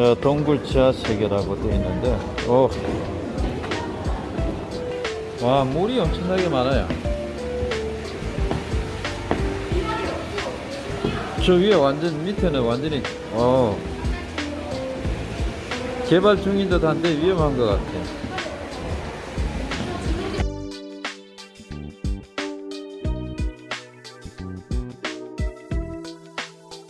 뭐 동굴 지하 세계라고 되어 있는데 오. 와 물이 엄청나게 많아요. 저 위에 완전 밑에는 완전히 어. 개발 중인 듯 한데 위험한 것 같아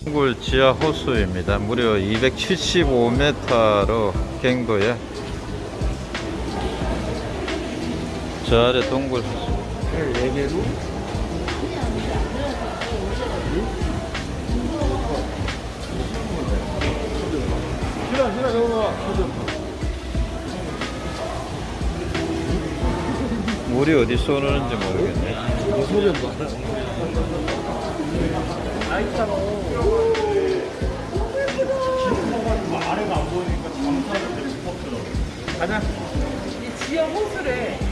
동굴 지하 호수입니다. 무려 275m로 갱도에 저 아래 동굴 호수. 4개로? 싫어 싫어 저거 물이 어디서 오는지 모르겠네. 봐이 지하 호수래.